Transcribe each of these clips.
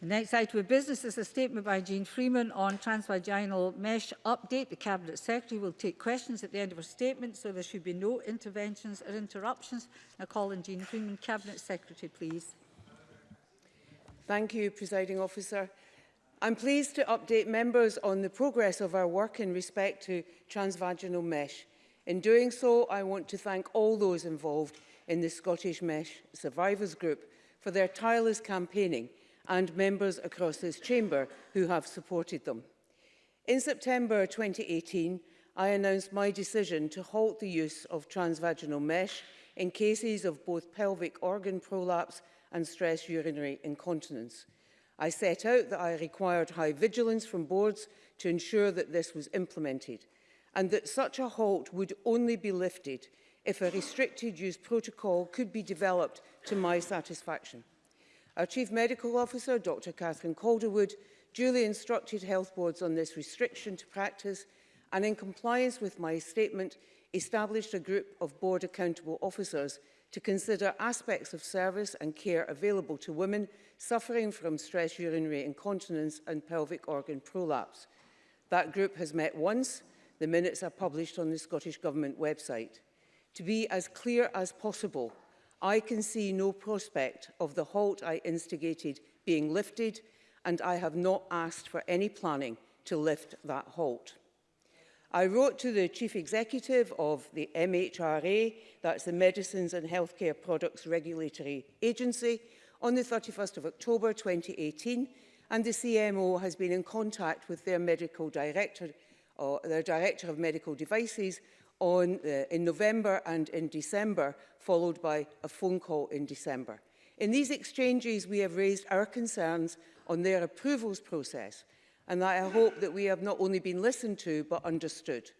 The next item of business is a statement by Jean Freeman on transvaginal mesh update. The Cabinet Secretary will take questions at the end of her statement, so there should be no interventions or interruptions. I call on Jean Freeman, Cabinet Secretary, please. Thank you, Presiding Officer. I'm pleased to update members on the progress of our work in respect to transvaginal mesh. In doing so, I want to thank all those involved in the Scottish Mesh Survivors Group for their tireless campaigning – and members across this chamber who have supported them. In September 2018, I announced my decision to halt the use of transvaginal mesh in cases of both pelvic organ prolapse and stress urinary incontinence. I set out that I required high vigilance from boards to ensure that this was implemented and that such a halt would only be lifted if a restricted use protocol could be developed to my satisfaction. Our Chief Medical Officer, Dr Catherine Calderwood, duly instructed health boards on this restriction to practice and in compliance with my statement established a group of board accountable officers to consider aspects of service and care available to women suffering from stress urinary incontinence and pelvic organ prolapse. That group has met once. The minutes are published on the Scottish Government website. To be as clear as possible, I can see no prospect of the halt I instigated being lifted and I have not asked for any planning to lift that halt. I wrote to the Chief Executive of the MHRA, that's the Medicines and Healthcare Products Regulatory Agency, on the 31st of October 2018, and the CMO has been in contact with their medical director, or their director of medical devices, on, uh, in November and in December, followed by a phone call in December. In these exchanges, we have raised our concerns on their approvals process, and that I hope that we have not only been listened to, but understood.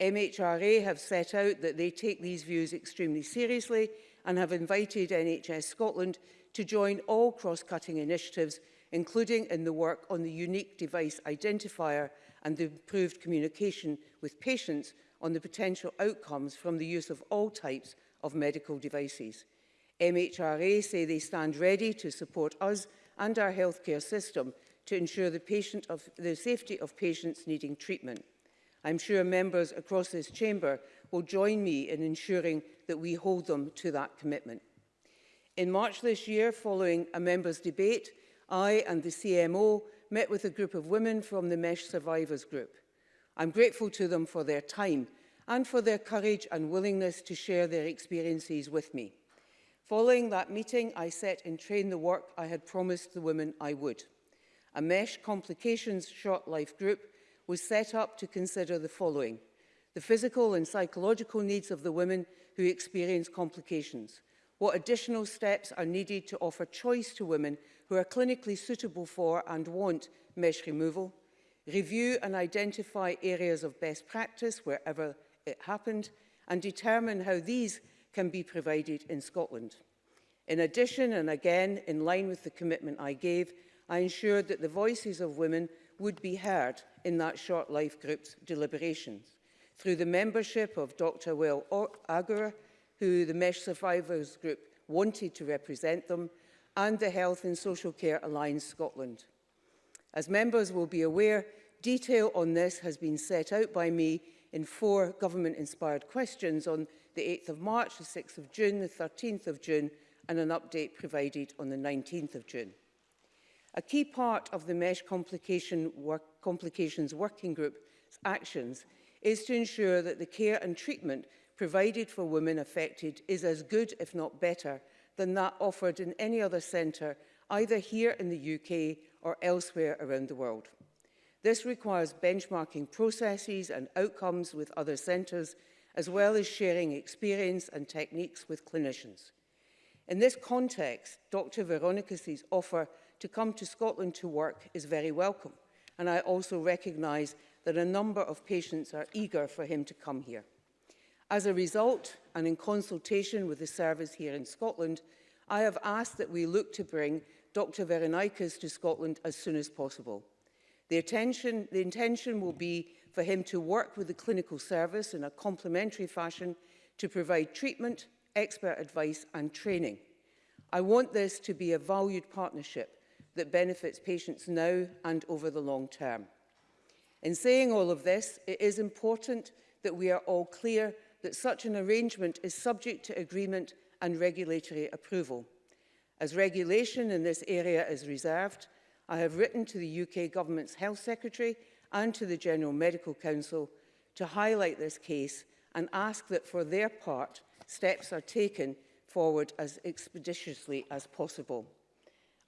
MHRA have set out that they take these views extremely seriously and have invited NHS Scotland to join all cross-cutting initiatives, including in the work on the unique device identifier and the improved communication with patients on the potential outcomes from the use of all types of medical devices. MHRA say they stand ready to support us and our healthcare system to ensure the, patient of, the safety of patients needing treatment. I'm sure members across this chamber will join me in ensuring that we hold them to that commitment. In March this year, following a members' debate, I and the CMO met with a group of women from the MESH Survivors Group. I'm grateful to them for their time and for their courage and willingness to share their experiences with me. Following that meeting, I set in train the work I had promised the women I would. A Mesh Complications Short Life Group was set up to consider the following. The physical and psychological needs of the women who experience complications. What additional steps are needed to offer choice to women who are clinically suitable for and want mesh removal review and identify areas of best practice wherever it happened, and determine how these can be provided in Scotland. In addition, and again in line with the commitment I gave, I ensured that the voices of women would be heard in that short life group's deliberations through the membership of Dr Will Agur, who the Mesh Survivors Group wanted to represent them, and the Health and Social Care Alliance Scotland. As members will be aware, detail on this has been set out by me in four government-inspired questions on the 8th of March, the 6th of June, the 13th of June, and an update provided on the 19th of June. A key part of the MESH complication work, Complications Working Group's actions is to ensure that the care and treatment provided for women affected is as good, if not better, than that offered in any other centre either here in the UK or elsewhere around the world. This requires benchmarking processes and outcomes with other centres, as well as sharing experience and techniques with clinicians. In this context, Dr Veronica's offer to come to Scotland to work is very welcome, and I also recognise that a number of patients are eager for him to come here. As a result, and in consultation with the service here in Scotland, I have asked that we look to bring Dr Veronikas to Scotland as soon as possible. The, attention, the intention will be for him to work with the clinical service in a complementary fashion to provide treatment, expert advice and training. I want this to be a valued partnership that benefits patients now and over the long term. In saying all of this, it is important that we are all clear that such an arrangement is subject to agreement and regulatory approval. As regulation in this area is reserved, I have written to the UK Government's Health Secretary and to the General Medical Council to highlight this case and ask that for their part steps are taken forward as expeditiously as possible.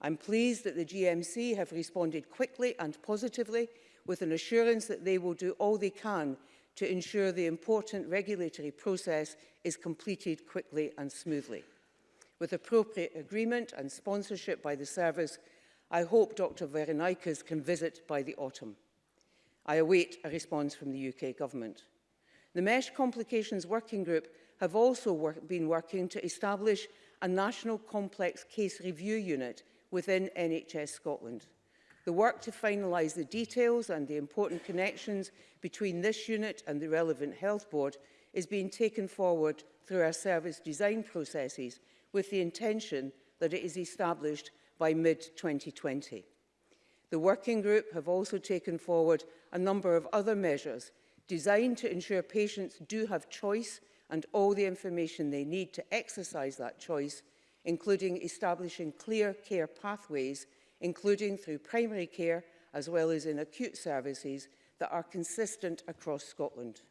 I'm pleased that the GMC have responded quickly and positively with an assurance that they will do all they can to ensure the important regulatory process is completed quickly and smoothly. With appropriate agreement and sponsorship by the service, I hope Dr Veronikas can visit by the autumn. I await a response from the UK Government. The Mesh Complications Working Group have also work been working to establish a national complex case review unit within NHS Scotland. The work to finalise the details and the important connections between this unit and the relevant health board is being taken forward through our service design processes with the intention that it is established by mid-2020. The working group have also taken forward a number of other measures designed to ensure patients do have choice and all the information they need to exercise that choice, including establishing clear care pathways, including through primary care as well as in acute services that are consistent across Scotland.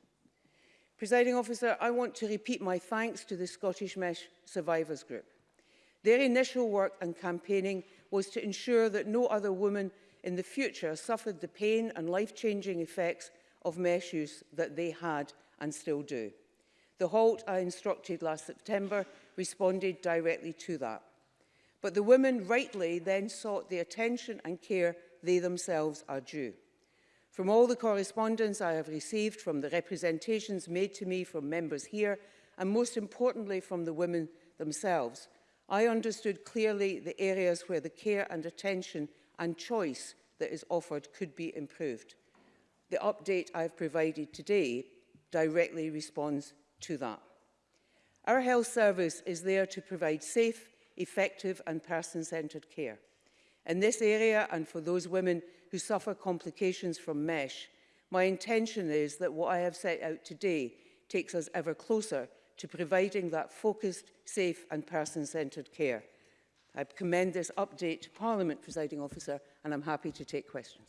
Presiding officer, I want to repeat my thanks to the Scottish Mesh Survivors Group. Their initial work and campaigning was to ensure that no other woman in the future suffered the pain and life-changing effects of mesh use that they had and still do. The halt I instructed last September responded directly to that. But the women rightly then sought the attention and care they themselves are due. From all the correspondence I have received, from the representations made to me from members here, and most importantly from the women themselves, I understood clearly the areas where the care and attention and choice that is offered could be improved. The update I've provided today directly responds to that. Our health service is there to provide safe, effective and person-centred care. In this area and for those women who suffer complications from MESH. My intention is that what I have set out today takes us ever closer to providing that focused, safe and person-centred care. I commend this update to Parliament, presiding officer, and I'm happy to take questions.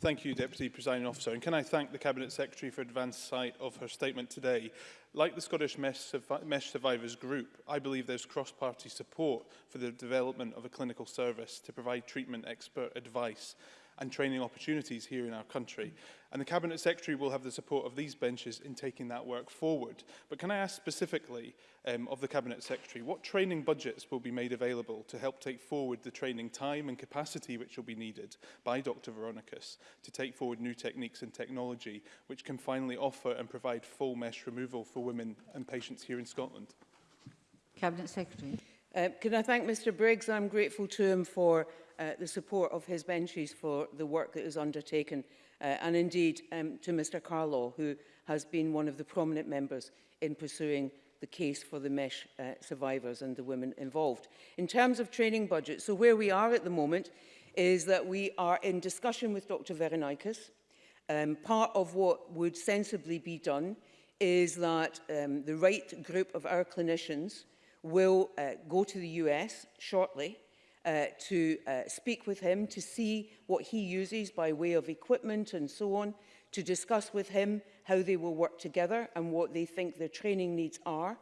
Thank you, Deputy Presiding Officer. And can I thank the Cabinet Secretary for advanced sight of her statement today? Like the Scottish Mesh Survivors Group, I believe there's cross-party support for the development of a clinical service to provide treatment expert advice and training opportunities here in our country. And the Cabinet Secretary will have the support of these benches in taking that work forward. But can I ask specifically um, of the Cabinet Secretary, what training budgets will be made available to help take forward the training time and capacity which will be needed by Dr Veronicus to take forward new techniques and technology which can finally offer and provide full mesh removal for women and patients here in Scotland? Cabinet Secretary. Uh, can I thank Mr Briggs? I'm grateful to him for Uh, the support of his benches for the work that is undertaken uh, and indeed um, to Mr Carlaw who has been one of the prominent members in pursuing the case for the mesh uh, survivors and the women involved. In terms of training budget, so where we are at the moment is that we are in discussion with Dr Veronikas. Um, part of what would sensibly be done is that um, the right group of our clinicians will uh, go to the US shortly uh, to uh, speak with him, to see what he uses by way of equipment and so on, to discuss with him how they will work together and what they think their training needs are.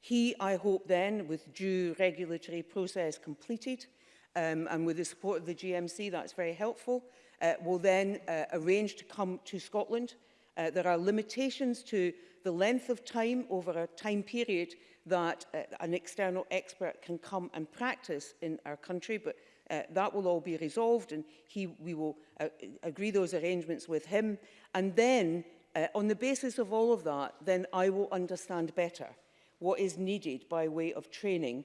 He, I hope then, with due regulatory process completed um, and with the support of the GMC, that's very helpful, uh, will then uh, arrange to come to Scotland. Uh, there are limitations to the length of time over a time period that uh, an external expert can come and practice in our country, but uh, that will all be resolved and he, we will uh, agree those arrangements with him. And then, uh, on the basis of all of that, then I will understand better what is needed by way of training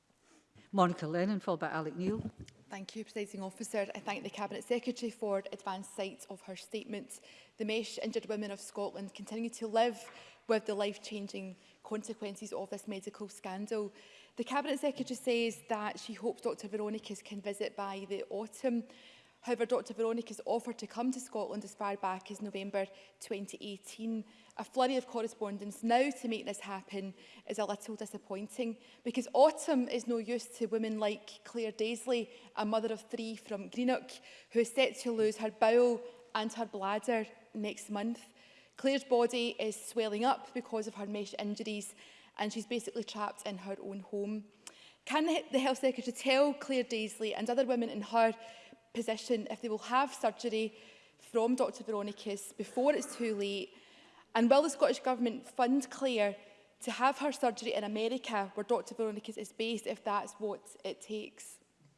Monica Lennon, followed by Alec Neil. Thank you, Presiding Officer. I thank the Cabinet Secretary for advanced sight of her statement. The Mesh Injured Women of Scotland continue to live with the life-changing consequences of this medical scandal. The Cabinet Secretary says that she hopes Dr Veronica's can visit by the autumn. However, Dr Veronica's offer to come to Scotland as far back as November 2018. A flurry of correspondence now to make this happen is a little disappointing because autumn is no use to women like Claire Daisley, a mother of three from Greenock, who is set to lose her bowel and her bladder next month. Claire's body is swelling up because of her mesh injuries and she's basically trapped in her own home. Can the Health Secretary tell Claire Daisley and other women in her position if they will have surgery from Dr Veronicus before it's too late? And will the Scottish Government fund Claire to have her surgery in America where Dr Veronicus is based if that's what it takes?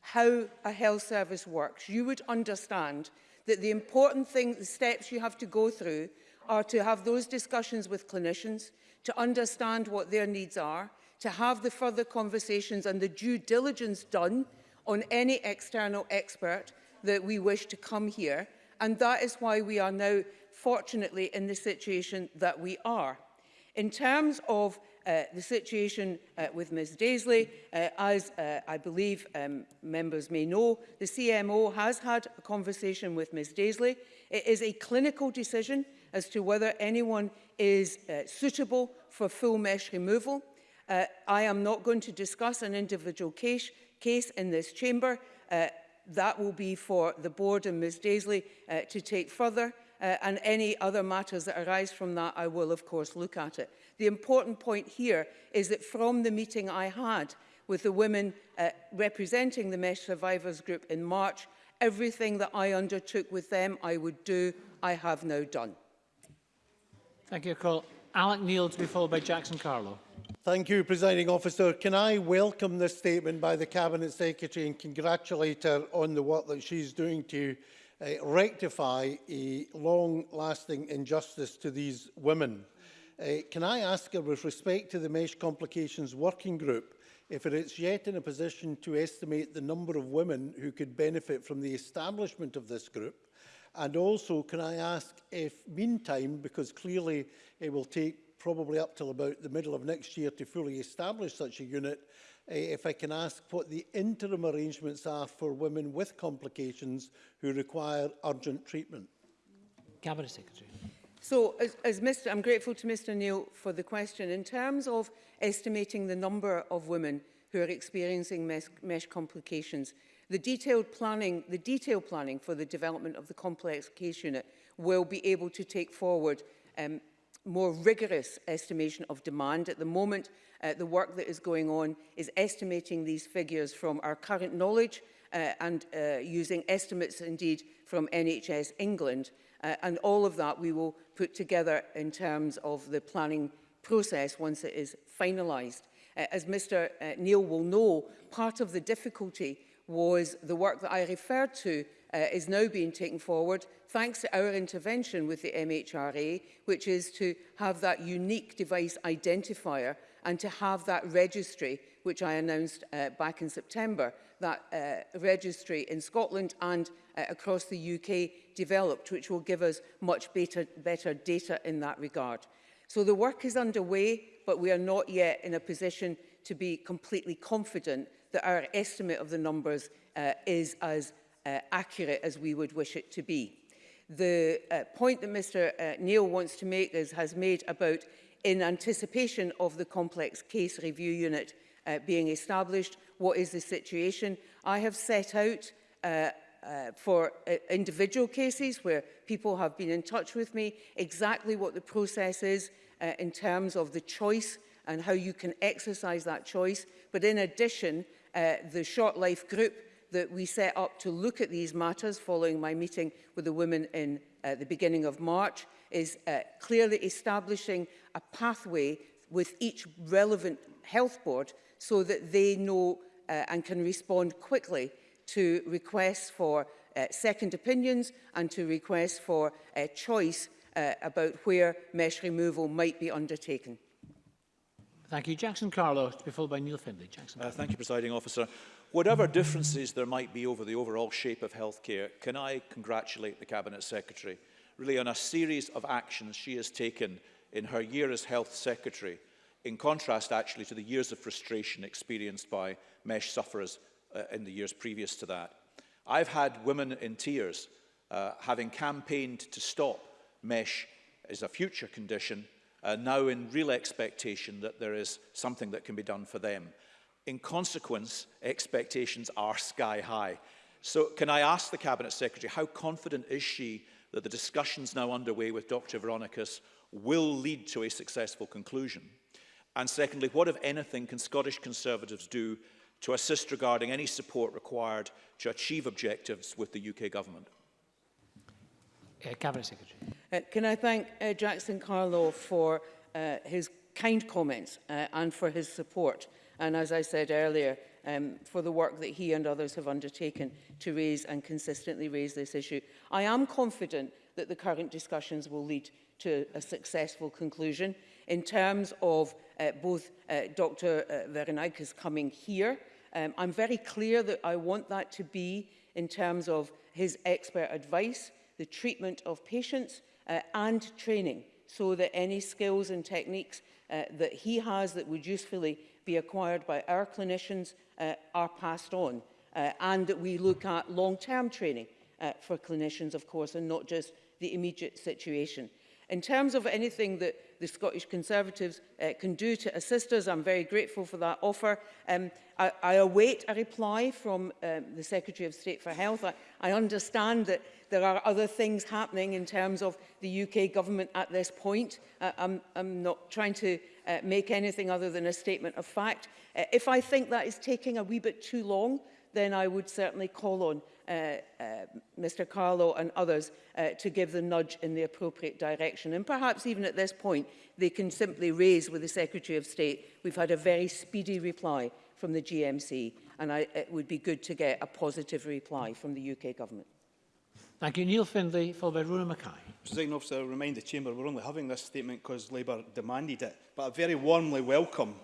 how a health service works, you would understand that the important thing, the steps you have to go through are to have those discussions with clinicians, to understand what their needs are, to have the further conversations and the due diligence done on any external expert that we wish to come here. And that is why we are now, fortunately, in the situation that we are. In terms of Uh, the situation uh, with Ms Daisley. Uh, as uh, I believe um, members may know, the CMO has had a conversation with Ms Daisley. It is a clinical decision as to whether anyone is uh, suitable for full mesh removal. Uh, I am not going to discuss an individual case, case in this chamber. Uh, that will be for the board and Ms Daisley uh, to take further. uh, and any other matters that arise from that, I will, of course, look at it. The important point here is that from the meeting I had with the women uh, representing the MESH Survivors Group in March, everything that I undertook with them I would do, I have now done. Thank you, Cole. Alec Neil to be followed by Jackson Carlo. Thank you, Presiding Officer. Can I welcome this statement by the Cabinet Secretary and congratulate her on the work that she's doing to uh, rectify a long-lasting injustice to these women. Uh, can I ask her, with respect to the Mesh Complications Working Group, if it is yet in a position to estimate the number of women who could benefit from the establishment of this group? And also, can I ask if, meantime, because clearly it will take probably up till about the middle of next year to fully establish such a unit, Eh, if I can ask what the interim arrangements are for women with complications who require urgent treatment. Cabinet Secretary. So, as, as Mr, I'm grateful to Mr Neil for the question. In terms of estimating the number of women who are experiencing mesh, mesh complications, the detailed planning, the detailed planning for the development of the complex case unit will be able to take forward um, more rigorous estimation of demand. At the moment, uh, the work that is going on is estimating these figures from our current knowledge uh, and uh, using estimates indeed from NHS England. Uh, and all of that we will put together in terms of the planning process once it is finalised. Uh, as Mr uh, Neil will know, part of the difficulty was the work that I referred to uh, is now being taken forward thanks to our intervention with the MHRA, which is to have that unique device identifier and to have that registry, which I announced uh, back in September, that uh, registry in Scotland and uh, across the UK developed, which will give us much better, better data in that regard. So the work is underway, but we are not yet in a position to be completely confident that our estimate of the numbers uh, is as uh, accurate as we would wish it to be. The uh, point that Mr uh, Neil wants to make is, has made about in anticipation of the complex case review unit uh, being established, what is the situation? I have set out uh, uh, for uh, individual cases where people have been in touch with me exactly what the process is uh, in terms of the choice and how you can exercise that choice. But in addition, Uh, the Short Life Group that we set up to look at these matters following my meeting with the women in uh, the beginning of March is uh, clearly establishing a pathway with each relevant health board so that they know uh, and can respond quickly to requests for uh, second opinions and to requests for uh, choice uh, about where mesh removal might be undertaken. Thank you. Jackson Carlo, to be followed by Neil Findlay. Jackson. Uh, thank you, Presiding Officer. Whatever differences there might be over the overall shape of healthcare, can I congratulate the Cabinet Secretary really on a series of actions she has taken in her year as Health Secretary, in contrast actually to the years of frustration experienced by MESH sufferers uh, in the years previous to that. I've had women in tears uh, having campaigned to stop MESH as a future condition uh, now in real expectation that there is something that can be done for them. In consequence, expectations are sky high. So can I ask the Cabinet Secretary, how confident is she that the discussions now underway with Dr Veronicus will lead to a successful conclusion? And secondly, what, if anything, can Scottish Conservatives do to assist regarding any support required to achieve objectives with the UK Government? Uh, Cabinet Secretary. Uh, can I thank uh, Jackson Carlow for uh, his kind comments uh, and for his support. And as I said earlier, um, for the work that he and others have undertaken to raise and consistently raise this issue. I am confident that the current discussions will lead to a successful conclusion in terms of uh, both uh, Dr. Uh, coming here. Um, I'm very clear that I want that to be in terms of his expert advice the treatment of patients uh, and training so that any skills and techniques uh, that he has that would usefully be acquired by our clinicians uh, are passed on uh, and that we look at long-term training uh, for clinicians, of course, and not just the immediate situation. In terms of anything that the Scottish Conservatives uh, can do to assist us, I'm very grateful for that offer. Um, I, I await a reply from um, the Secretary of State for Health. I, I understand that there are other things happening in terms of the UK government at this point. Uh, I'm, I'm not trying to uh, make anything other than a statement of fact. Uh, if I think that is taking a wee bit too long, then I would certainly call on uh, uh Mr Carlo and others uh, to give the nudge in the appropriate direction. And perhaps even at this point, they can simply raise with the Secretary of State, we've had a very speedy reply from the GMC, and I, it would be good to get a positive reply from the UK government. Thank you. Neil Findlay, followed by Rona Mackay. President Officer, I remind the Chamber we're only having this statement because Labour demanded it, but I very warmly welcome,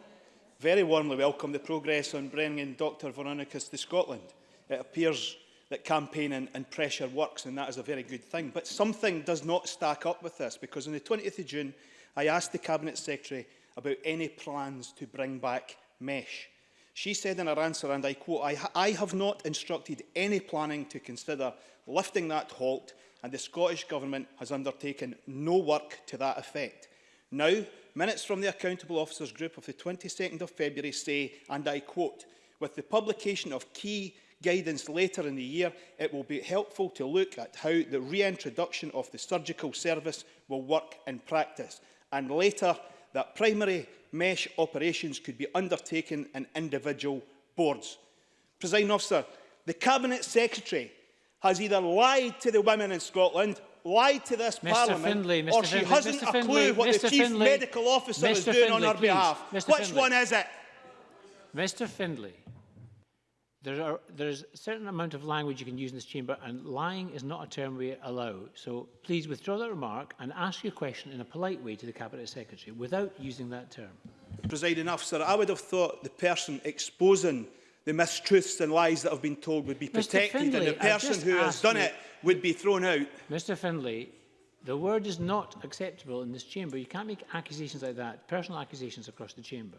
very warmly welcome the progress on bringing Dr Veronicus to Scotland. It appears that campaigning and pressure works, and that is a very good thing. But something does not stack up with this, because on the 20th of June, I asked the Cabinet Secretary about any plans to bring back mesh. She said in her answer, and I quote, I, ha I have not instructed any planning to consider lifting that halt, and the Scottish Government has undertaken no work to that effect. Now, minutes from the Accountable Officers Group of the 22nd of February say, and I quote, with the publication of key guidance later in the year, it will be helpful to look at how the reintroduction of the surgical service will work in practice, and later that primary mesh operations could be undertaken in individual boards. Presiding officer, the Cabinet Secretary has either lied to the women in Scotland lied to this Mr. Parliament Findlay, Mr. or she Findlay, hasn't Mr. a clue Findlay, what Mr. the Chief Findlay, Medical Officer Mr. is doing Findlay, on her please. behalf. Mr. Which Findlay. one is it? Mr Findlay there are, there's a certain amount of language you can use in this chamber and lying is not a term we allow. So please withdraw that remark and ask your question in a polite way to the Cabinet Secretary without using that term. Presiding officer, I would have thought the person exposing the mistruths and lies that have been told would be protected Findlay, and the person who has done you, it would be thrown out. Mr Findlay, the word is not acceptable in this chamber. You can't make accusations like that, personal accusations across the chamber.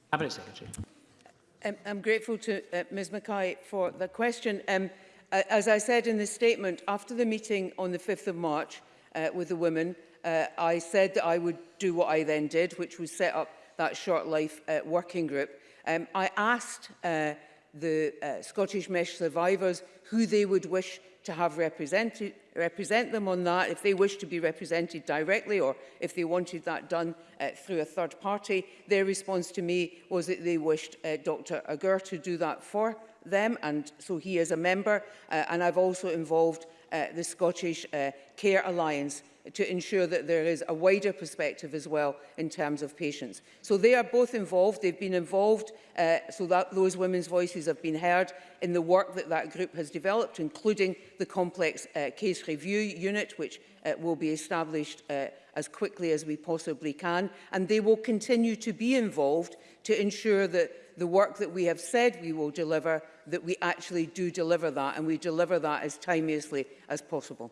Cabinet Secretary. Um, I'm grateful to uh, Ms Mackay for the question. Um, as I said in the statement, after the meeting on the 5th of March uh, with the women, Uh, I said that I would do what I then did, which was set up that short life uh, working group. Um, I asked uh, the uh, Scottish Mesh survivors who they would wish to have represented, represent them on that, if they wish to be represented directly or if they wanted that done uh, through a third party. Their response to me was that they wished uh, Dr Agur to do that for them, and so he is a member. Uh, and I've also involved uh, the Scottish uh, Care Alliance to ensure that there is a wider perspective as well in terms of patients. So they are both involved. They've been involved uh, so that those women's voices have been heard in the work that that group has developed, including the complex uh, case review unit, which uh, will be established uh, as quickly as we possibly can. And they will continue to be involved to ensure that the work that we have said we will deliver, that we actually do deliver that, and we deliver that as timeously as possible.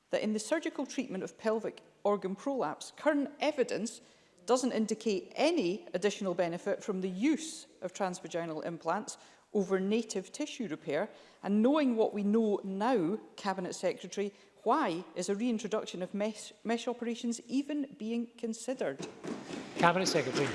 that in the surgical treatment of pelvic organ prolapse, current evidence doesn't indicate any additional benefit from the use of transvaginal implants over native tissue repair. And knowing what we know now, Cabinet Secretary, why is a reintroduction of mesh, mesh operations even being considered? Cabinet Secretary.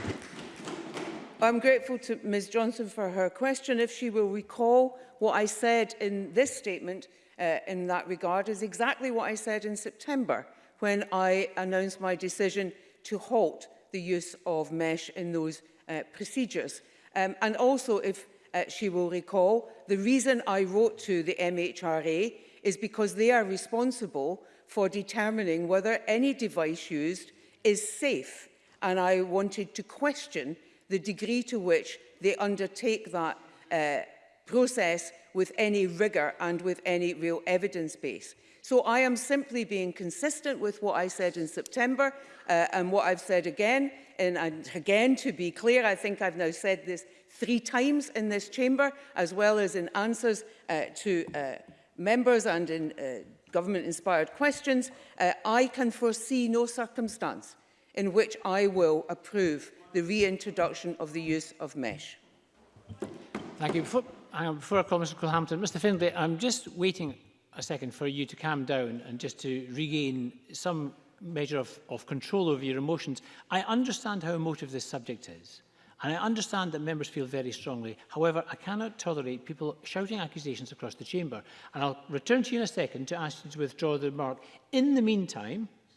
I'm grateful to Ms Johnson for her question. If she will recall, what I said in this statement uh, in that regard is exactly what I said in September when I announced my decision to halt the use of mesh in those uh, procedures. Um, and also, if uh, she will recall, the reason I wrote to the MHRA is because they are responsible for determining whether any device used is safe. And I wanted to question the degree to which they undertake that uh, process with any rigour and with any real evidence base. So I am simply being consistent with what I said in September uh, and what I've said again. And, and again, to be clear, I think I've now said this three times in this chamber, as well as in answers uh, to uh, members and in uh, government-inspired questions, uh, I can foresee no circumstance in which I will approve the reintroduction of the use of mesh. Thank you. Before, before I call Mr Culhampton, Mr Findlay, I'm just waiting a second for you to calm down and just to regain some measure of, of control over your emotions. I understand how emotive this subject is. And I understand that members feel very strongly. However, I cannot tolerate people shouting accusations across the chamber. And I'll return to you in a second to ask you to withdraw the remark. In the meantime,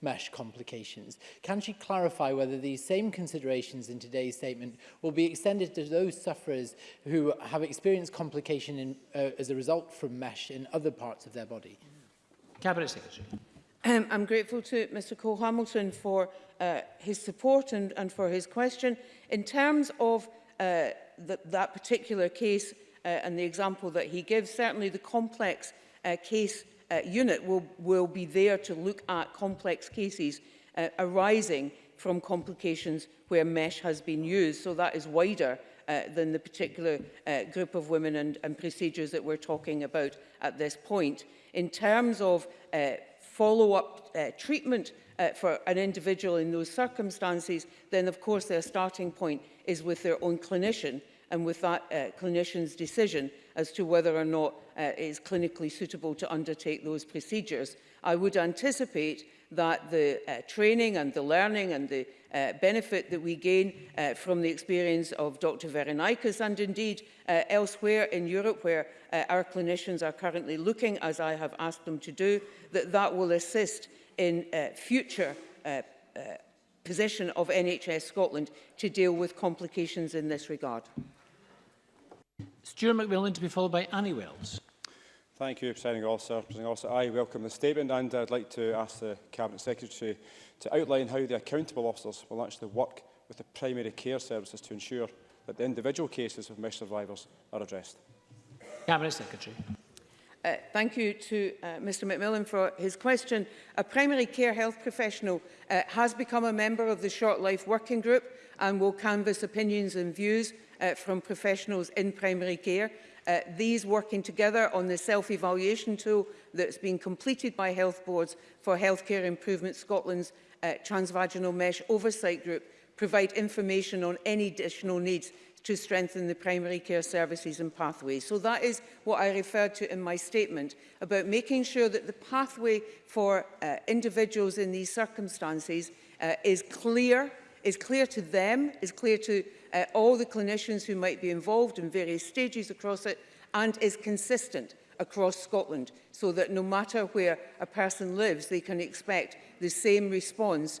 mesh complications. Can she clarify whether these same considerations in today's statement will be extended to those sufferers who have experienced complication in, uh, as a result from mesh in other parts of their body. Cabinet Secretary. Um, I'm grateful to Mr Cole Hamilton for uh, his support and, and for his question. In terms of uh, the, that particular case uh, and the example that he gives, certainly the complex uh, case uh, unit will, will be there to look at complex cases uh, arising from complications where mesh has been used. So that is wider Uh, than the particular uh, group of women and, and procedures that we're talking about at this point. In terms of uh, follow-up uh, treatment uh, for an individual in those circumstances, then of course their starting point is with their own clinician and with that uh, clinician's decision as to whether or not uh, it is clinically suitable to undertake those procedures. I would anticipate that the uh, training and the learning and the uh, benefit that we gain uh, from the experience of Dr. Verenikas and indeed uh, elsewhere in Europe where uh, our clinicians are currently looking, as I have asked them to do, that that will assist in uh, future uh, uh, position of NHS Scotland to deal with complications in this regard. Stuart McMillan to be followed by Annie Wells. Thank you, Presiding Officer. Presiding Officer, I welcome the statement and I'd like to ask the Cabinet Secretary to outline how the accountable officers will actually work with the primary care services to ensure that the individual cases of mesh survivors are addressed. Cabinet Secretary. Uh, thank you to uh, Mr McMillan for his question. A primary care health professional uh, has become a member of the Short Life Working Group and will canvass opinions and views uh, from professionals in primary care. Uh, these working together on the self-evaluation tool that's been completed by health boards for Healthcare Improvement Scotland's uh, transvaginal mesh oversight group provide information on any additional needs to strengthen the primary care services and pathways. So that is what I referred to in my statement about making sure that the pathway for uh, individuals in these circumstances uh, is clear, is clear to them, is clear to uh, all the clinicians who might be involved in various stages across it and is consistent across Scotland so that no matter where a person lives, they can expect the same response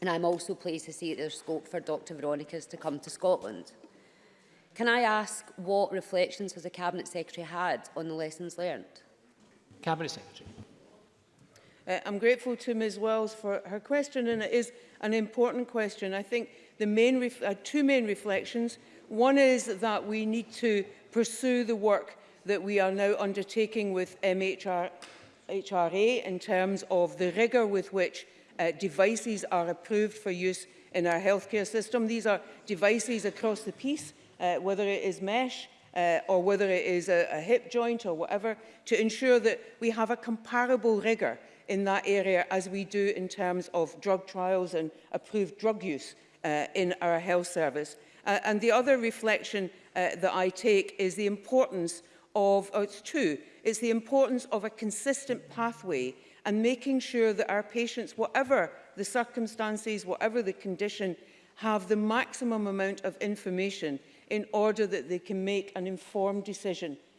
And I'm also pleased to see that there's scope for Dr Veronicas to come to Scotland. Can I ask what reflections has the Cabinet Secretary had on the lessons learned? Cabinet Secretary. Uh, I'm grateful to Ms Wells for her question and it is an important question. I think the main uh, two main reflections. One is that we need to pursue the work that we are now undertaking with MHR, um, HRA in terms of the rigour with which uh, devices are approved for use in our healthcare system. These are devices across the piece, uh, whether it is mesh uh, or whether it is a, a hip joint or whatever, to ensure that we have a comparable rigour in that area as we do in terms of drug trials and approved drug use uh, in our health service. Uh, and the other reflection uh, that I take is the importance of, oh, it's two, it's the importance of a consistent pathway and making sure that our patients, whatever the circumstances, whatever the condition, have the maximum amount of information in order that they can make an informed decision,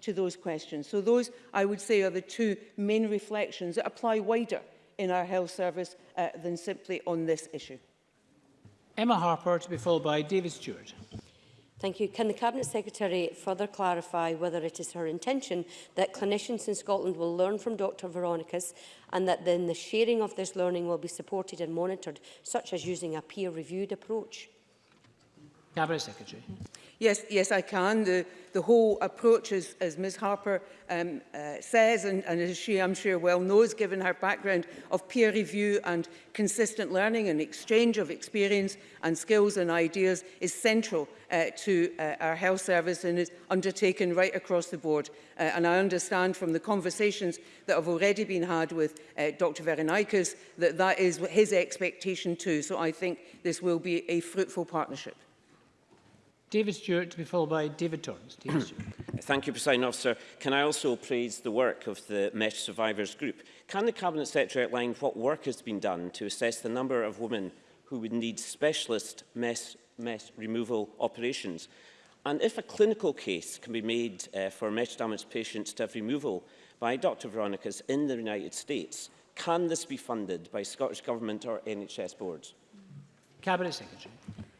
to those questions. So those, I would say, are the two main reflections that apply wider in our health service uh, than simply on this issue. Emma Harper to be followed by David Stewart. Thank you. Can the Cabinet Secretary further clarify whether it is her intention that clinicians in Scotland will learn from Dr Veronica's and that then the sharing of this learning will be supported and monitored, such as using a peer-reviewed approach? Cabinet Secretary. Mm -hmm. Yes, yes, I can. The, the whole approach, as, as Ms Harper um, uh, says, and, and as she, I'm sure, well knows, given her background of peer review and consistent learning and exchange of experience and skills and ideas, is central uh, to uh, our health service and is undertaken right across the board. Uh, and I understand from the conversations that have already been had with uh, Dr Veronikas that that is his expectation too. So I think this will be a fruitful partnership. David Stewart to be followed by David Torrance. David Thank you, President Officer. Can I also praise the work of the Mesh Survivors Group? Can the Cabinet Secretary outline what work has been done to assess the number of women who would need specialist mesh, mesh removal operations? And if a clinical case can be made uh, for mesh damaged patients to have removal by Dr Veronica's in the United States, can this be funded by Scottish Government or NHS boards? Cabinet Secretary.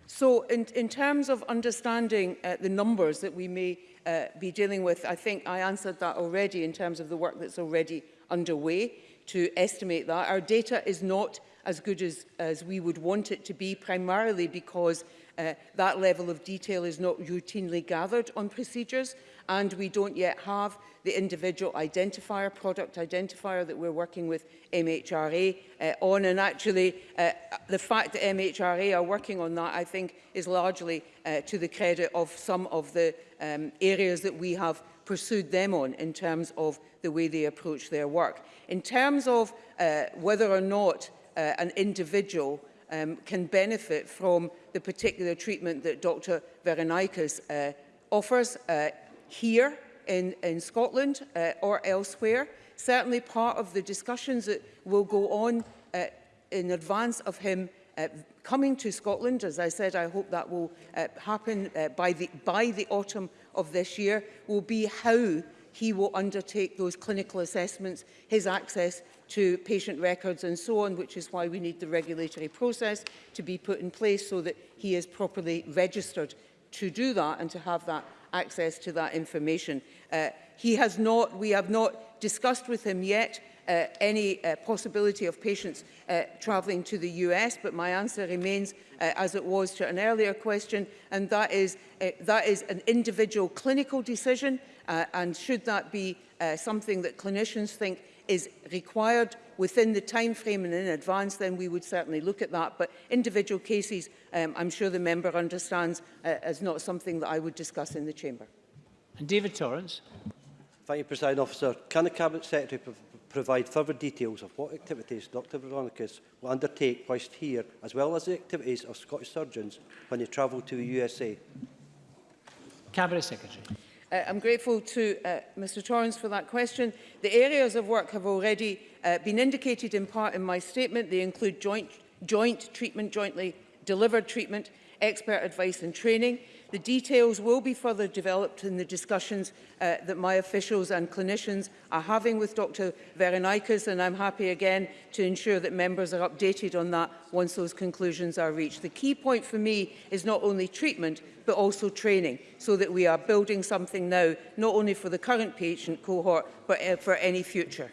So in, in terms of understanding uh, the numbers that we may uh, be dealing with, I think I answered that already in terms of the work that's already underway to estimate that. Our data is not as good as, as we would want it to be, primarily because uh, that level of detail is not routinely gathered on procedures and we don't yet have the individual identifier, product identifier that we're working with MHRA uh, on. And actually, uh, the fact that MHRA are working on that, I think, is largely uh, to the credit of some of the um, areas that we have pursued them on in terms of the way they approach their work. In terms of uh, whether or not uh, an individual um, can benefit from the particular treatment that Dr. Veronikas uh, offers. Uh, here in, in Scotland uh, or elsewhere. Certainly part of the discussions that will go on uh, in advance of him uh, coming to Scotland, as I said, I hope that will uh, happen uh, by, the, by the autumn of this year, will be how he will undertake those clinical assessments, his access to patient records and so on, which is why we need the regulatory process to be put in place so that he is properly registered to do that and to have that access to that information. Uh, he has not, we have not discussed with him yet uh, any uh, possibility of patients uh, travelling to the US, but my answer remains uh, as it was to an earlier question, and that is, uh, that is an individual clinical decision, uh, and should that be uh, something that clinicians think is required within the time frame and in advance, then we would certainly look at that. But individual cases, um, I'm sure the member understands, uh, is not something that I would discuss in the chamber. And David Torrance. Thank you, President Officer. Can the Cabinet Secretary pro provide further details of what activities Dr Veronicus will undertake whilst here, as well as the activities of Scottish surgeons when they travel to the USA? Cabinet Secretary. Uh, I'm grateful to uh, Mr Torrance for that question. The areas of work have already uh, been indicated in part in my statement. They include joint, joint treatment, jointly delivered treatment, expert advice and training, The details will be further developed in the discussions uh, that my officials and clinicians are having with Dr Veronikas and I'm happy again to ensure that members are updated on that once those conclusions are reached. The key point for me is not only treatment but also training so that we are building something now not only for the current patient cohort but uh, for any future.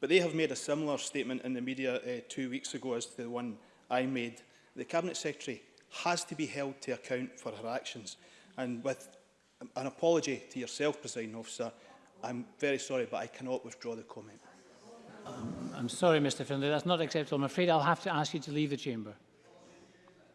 But they have made a similar statement in the media uh, two weeks ago as the one I made. The Cabinet Secretary has to be held to account for her actions. And with an apology to yourself, President Officer, I'm very sorry, but I cannot withdraw the comment. Um, I'm sorry, Mr Finlay, that's not acceptable. I'm afraid I'll have to ask you to leave the chamber.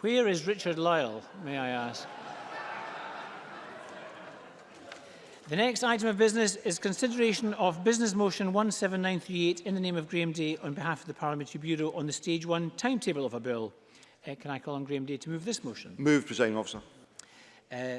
Where is Richard Lyle, may I ask? The next item of business is consideration of Business Motion 17938 in the name of Graham Day on behalf of the Parliamentary Bureau on the Stage 1 timetable of a bill. Uh, can I call on Graham Day to move this motion? Move, Presiding Officer. Uh,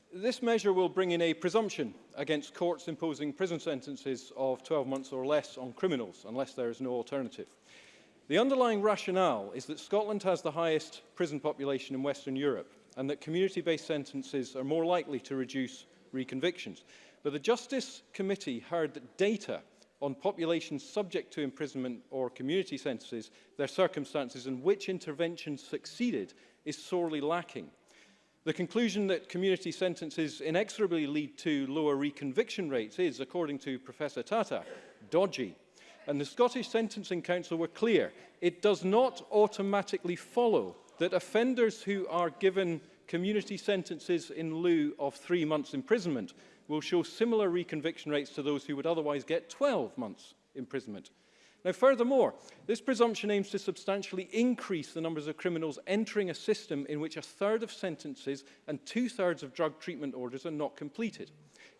This measure will bring in a presumption against courts imposing prison sentences of 12 months or less on criminals, unless there is no alternative. The underlying rationale is that Scotland has the highest prison population in Western Europe and that community-based sentences are more likely to reduce reconvictions. But the Justice Committee heard that data on populations subject to imprisonment or community sentences, their circumstances and which interventions succeeded is sorely lacking. The conclusion that community sentences inexorably lead to lower reconviction rates is, according to Professor Tata, dodgy. And the Scottish Sentencing Council were clear, it does not automatically follow that offenders who are given community sentences in lieu of three months imprisonment will show similar reconviction rates to those who would otherwise get 12 months imprisonment. Now, furthermore, this presumption aims to substantially increase the numbers of criminals entering a system in which a third of sentences and two-thirds of drug treatment orders are not completed,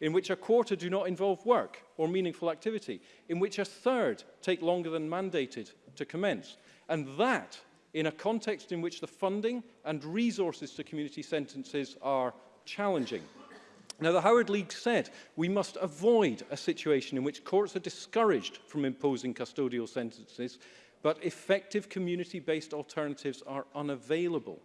in which a quarter do not involve work or meaningful activity, in which a third take longer than mandated to commence. And that in a context in which the funding and resources to community sentences are challenging. Now, the Howard League said we must avoid a situation in which courts are discouraged from imposing custodial sentences, but effective community-based alternatives are unavailable.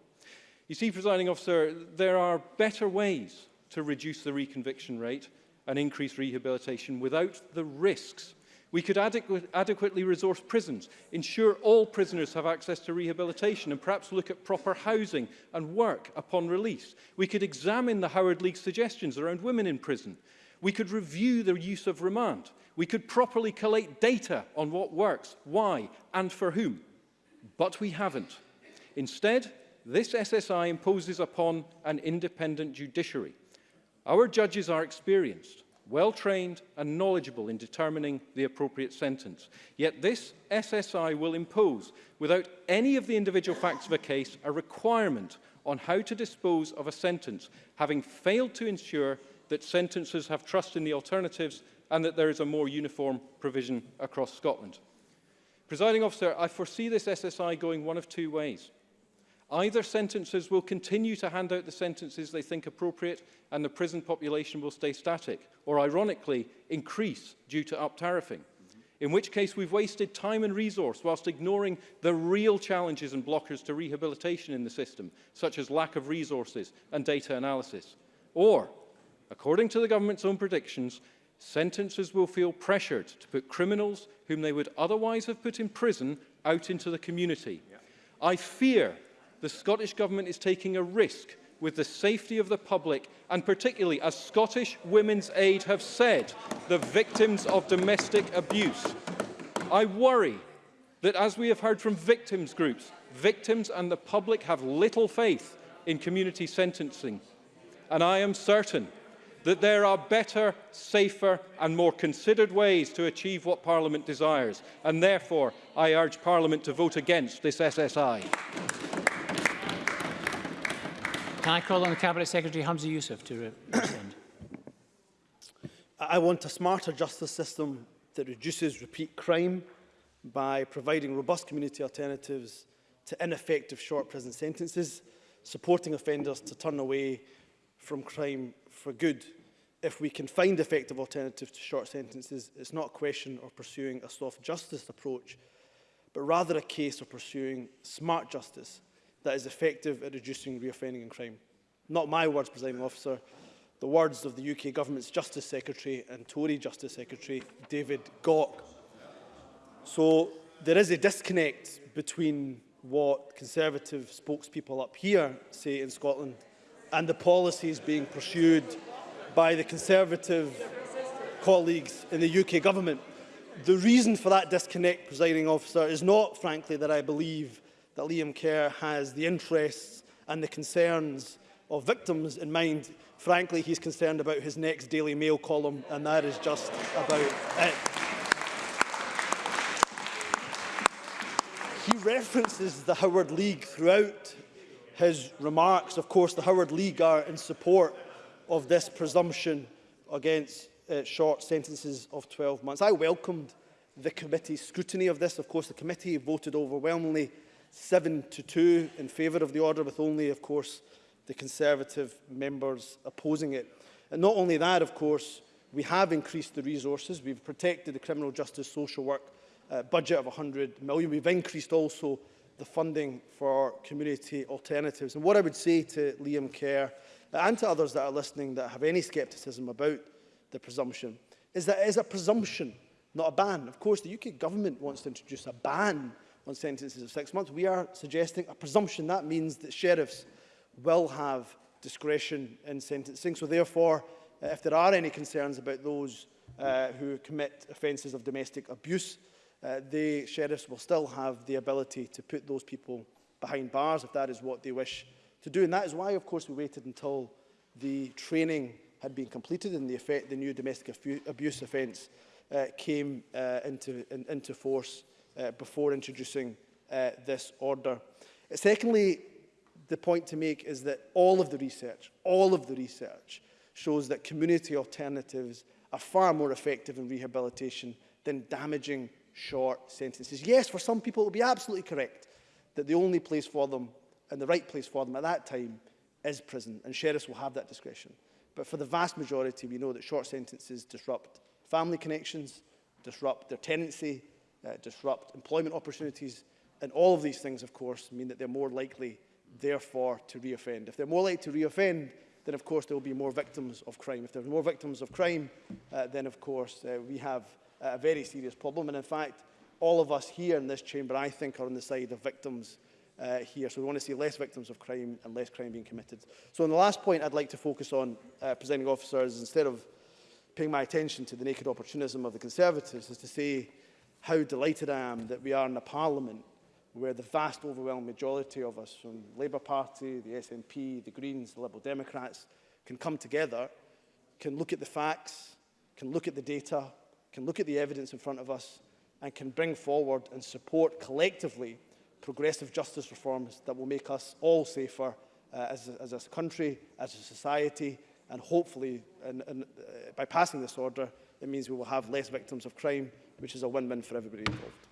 You see, presiding officer, there are better ways to reduce the reconviction rate and increase rehabilitation without the risks We could adequ adequately resource prisons, ensure all prisoners have access to rehabilitation and perhaps look at proper housing and work upon release. We could examine the Howard League suggestions around women in prison. We could review the use of remand. We could properly collate data on what works, why and for whom. But we haven't. Instead, this SSI imposes upon an independent judiciary. Our judges are experienced well-trained and knowledgeable in determining the appropriate sentence. Yet this SSI will impose, without any of the individual facts of a case, a requirement on how to dispose of a sentence, having failed to ensure that sentences have trust in the alternatives and that there is a more uniform provision across Scotland. Presiding officer, I foresee this SSI going one of two ways. Either sentences will continue to hand out the sentences they think appropriate and the prison population will stay static, or ironically, increase due to up-tariffing. Mm -hmm. In which case we've wasted time and resource whilst ignoring the real challenges and blockers to rehabilitation in the system, such as lack of resources and data analysis. Or, according to the government's own predictions, sentences will feel pressured to put criminals whom they would otherwise have put in prison out into the community. Yeah. I fear the Scottish Government is taking a risk with the safety of the public and particularly, as Scottish Women's Aid have said, the victims of domestic abuse. I worry that as we have heard from victims groups, victims and the public have little faith in community sentencing. And I am certain that there are better, safer and more considered ways to achieve what Parliament desires. And therefore, I urge Parliament to vote against this SSI. Can I call on the Cabinet Secretary Hamza Youssef to respond? I want a smarter justice system that reduces repeat crime by providing robust community alternatives to ineffective short prison sentences, supporting offenders to turn away from crime for good. If we can find effective alternatives to short sentences, it's not a question of pursuing a soft justice approach, but rather a case of pursuing smart justice that is effective at reducing reoffending and crime. Not my words, Presiding Officer, the words of the UK Government's Justice Secretary and Tory Justice Secretary, David Gauck. So there is a disconnect between what Conservative spokespeople up here say in Scotland and the policies being pursued by the Conservative colleagues in the UK Government. The reason for that disconnect, presiding officer, is not, frankly, that I believe that Liam Kerr has the interests and the concerns of victims in mind. Frankly, he's concerned about his next Daily Mail column, and that is just about it. He references the Howard League throughout his remarks. Of course, the Howard League are in support of this presumption against uh, short sentences of 12 months. I welcomed the committee's scrutiny of this. Of course, the committee voted overwhelmingly 7 to 2 in favour of the order, with only, of course, the Conservative members opposing it. And not only that, of course, we have increased the resources. We've protected the criminal justice social work uh, budget of 100 million. We've increased also the funding for community alternatives. And what I would say to Liam Kerr and to others that are listening that have any scepticism about the presumption is that it is a presumption, not a ban. Of course, the UK government wants to introduce a ban on sentences of six months. We are suggesting a presumption. That means that sheriffs will have discretion in sentencing. So therefore, uh, if there are any concerns about those uh, who commit offences of domestic abuse, uh, the sheriffs will still have the ability to put those people behind bars if that is what they wish to do. And that is why, of course, we waited until the training had been completed and the, effect, the new domestic abuse offence uh, came uh, into, in, into force uh, before introducing uh, this order. Secondly, the point to make is that all of the research, all of the research shows that community alternatives are far more effective in rehabilitation than damaging short sentences. Yes, for some people it will be absolutely correct that the only place for them and the right place for them at that time is prison, and sheriffs will have that discretion. But for the vast majority, we know that short sentences disrupt family connections, disrupt their tenancy, uh, disrupt. Employment opportunities and all of these things, of course, mean that they're more likely, therefore, to reoffend. If they're more likely to reoffend, then, of course, there will be more victims of crime. If there are more victims of crime, uh, then, of course, uh, we have a very serious problem. And, in fact, all of us here in this chamber, I think, are on the side of victims uh, here. So we want to see less victims of crime and less crime being committed. So on the last point I'd like to focus on, uh, presenting officers, instead of paying my attention to the naked opportunism of the Conservatives, is to say how delighted I am that we are in a parliament where the vast overwhelming majority of us from Labour Party, the SNP, the Greens, the Liberal Democrats can come together, can look at the facts, can look at the data, can look at the evidence in front of us and can bring forward and support collectively progressive justice reforms that will make us all safer uh, as, a, as a country, as a society, and hopefully, and, and, uh, by passing this order, it means we will have less victims of crime which is a win-win for everybody involved.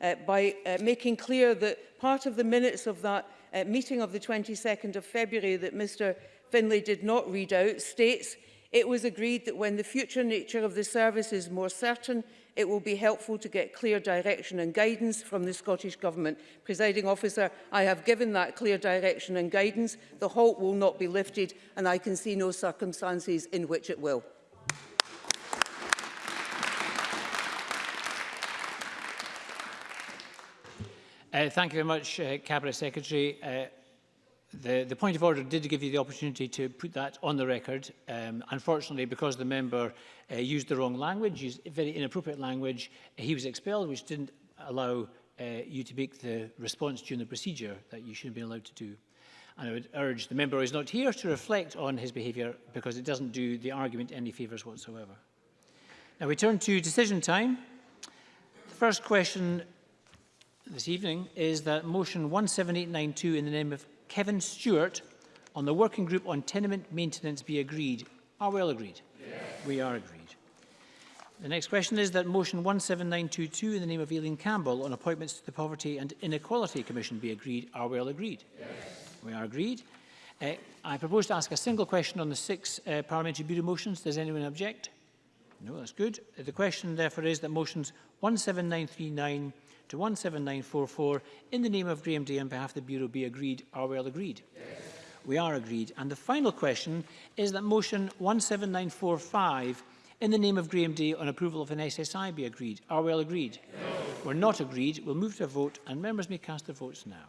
uh, by uh, making clear that part of the minutes of that uh, meeting of the 22nd of February that Mr Finlay did not read out states it was agreed that when the future nature of the service is more certain it will be helpful to get clear direction and guidance from the Scottish Government. Presiding officer, I have given that clear direction and guidance. The halt will not be lifted and I can see no circumstances in which it will. Uh, thank you very much, uh, Cabinet Secretary. Uh, the, the point of order did give you the opportunity to put that on the record. Um, unfortunately, because the member uh, used the wrong language, used very inappropriate language, he was expelled, which didn't allow uh, you to make the response during the procedure that you should have been allowed to do. And I would urge the member who is not here to reflect on his behaviour because it doesn't do the argument any favours whatsoever. Now we turn to decision time. The first question this evening is that motion 17892 in the name of Kevin Stewart on the working group on tenement maintenance be agreed. Are we all agreed? Yes. We are agreed. The next question is that motion 17922 in the name of Eileen Campbell on appointments to the Poverty and Inequality Commission be agreed. Are we all agreed? Yes. We are agreed. Uh, I propose to ask a single question on the six uh, Parliamentary Bureau motions. Does anyone object? No, that's good. The question, therefore, is that motions 17939 to 17944 in the name of Graham Day on behalf of the Bureau be agreed. Are we all agreed? Yes. We are agreed. And the final question is that motion 17945 in the name of Graham Day on approval of an SSI be agreed. Are we all agreed? No. We're not agreed. We'll move to a vote and members may cast their votes now.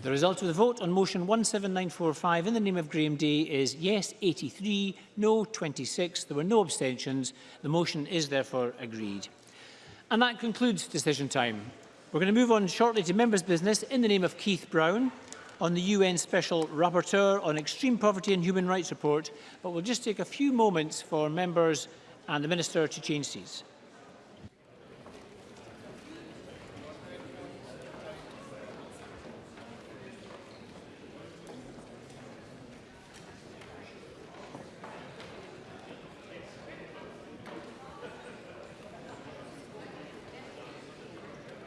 The result of the vote on motion 17945 in the name of Graham Day is yes 83, no 26. There were no abstentions. The motion is therefore agreed. And that concludes decision time. We're going to move on shortly to members' business in the name of Keith Brown on the UN Special Rapporteur on Extreme Poverty and Human Rights Report, but we'll just take a few moments for members and the Minister to change seats.